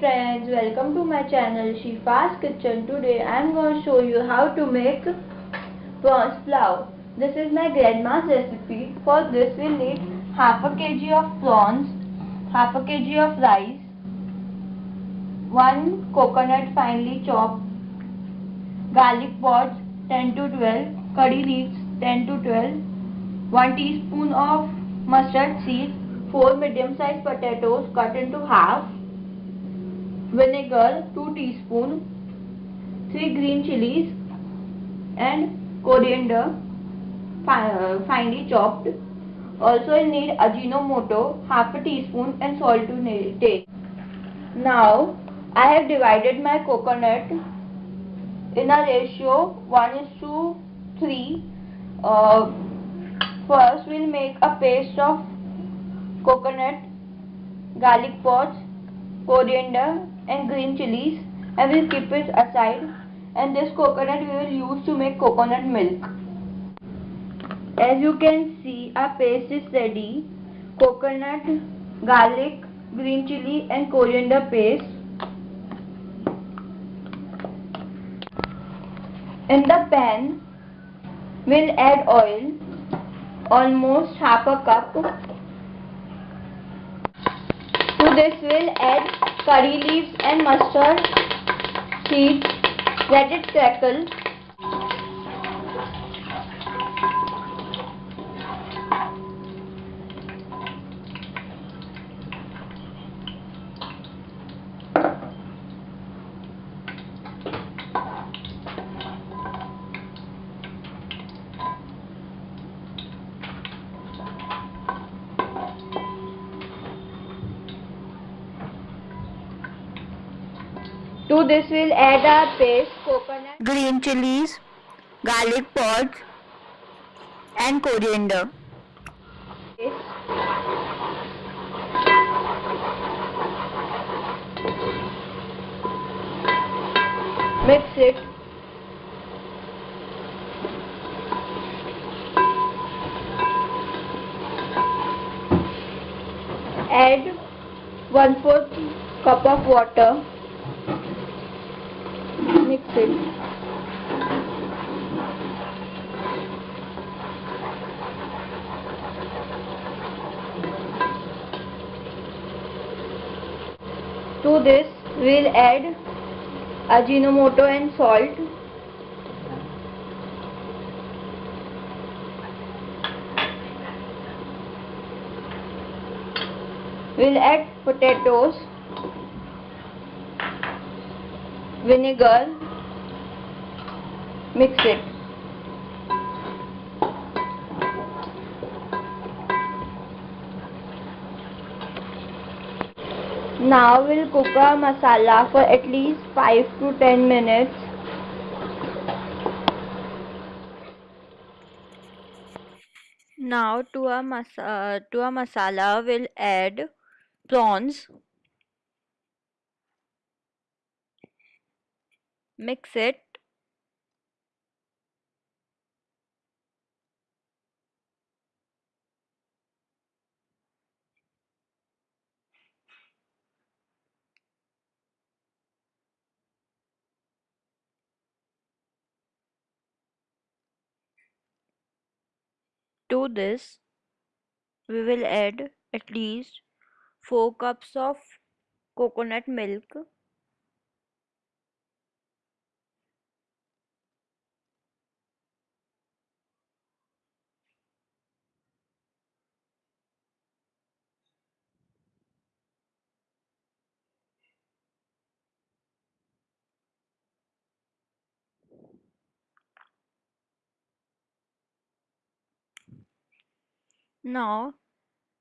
friends, welcome to my channel Shifa's Kitchen. Today I am going to show you how to make prawns pulao. This is my grandma's recipe. For this we need half a kg of prawns, half a kg of rice, one coconut finely chopped, garlic pods 10 to 12, curry leaves 10 to 12, 1 teaspoon of mustard seed, 4 medium sized potatoes cut into half, vinegar 2 teaspoon, 3 green chilies and coriander uh, finely chopped. Also you need ajinomoto half a teaspoon and salt to taste. Now I have divided my coconut in a ratio 1 is to 3. Uh, first we'll make a paste of coconut, garlic pods, coriander and green chilies and we'll keep it aside and this coconut we will use to make coconut milk. As you can see our paste is ready. Coconut, garlic, green chili and coriander paste. In the pan we'll add oil almost half a cup. To this we'll add curry leaves and mustard seeds. Let it crackle. To this we'll add our paste, coconut, green chilies, garlic pods and coriander. Mix it. Add 1 4th cup of water To this we'll add ajinomoto and salt. We'll add potatoes vinegar mix it. Now we'll cook our masala for at least 5 to 10 minutes. Now to our, mas uh, to our masala we'll add prawns mix it. To this. We will add at least 4 cups of coconut milk Now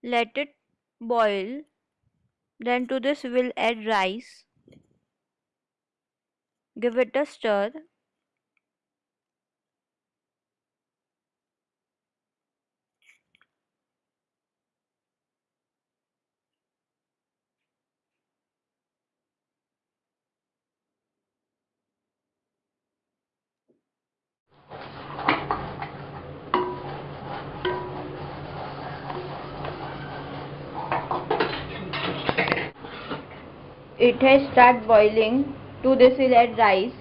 let it boil. Then to this we will add rice. Give it a stir. It has start boiling to this will add rice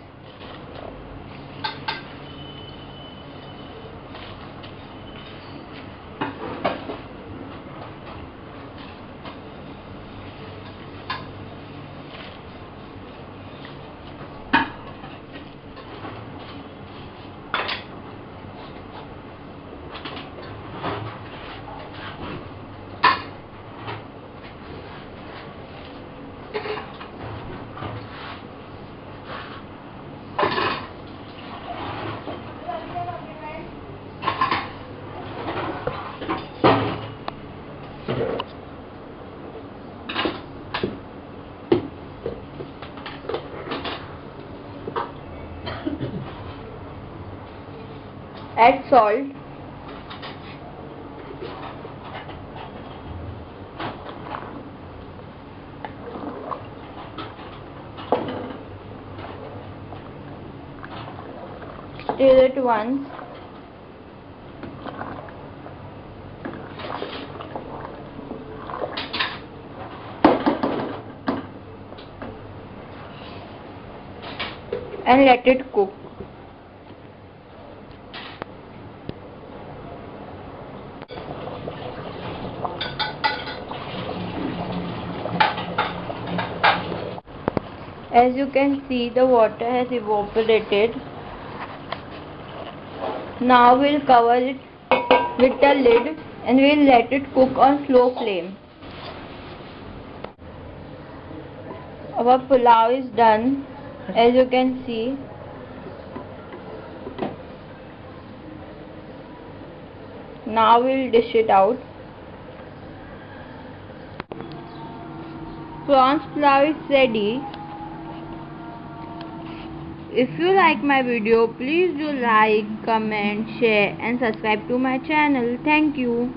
add salt. Stir it once. And let it cook as you can see the water has evaporated. Now we'll cover it with the lid and we'll let it cook on slow flame. Our pulao is done as you can see. Now we'll dish it out. Prawns pulao is ready if you like my video please do like comment share and subscribe to my channel. Thank you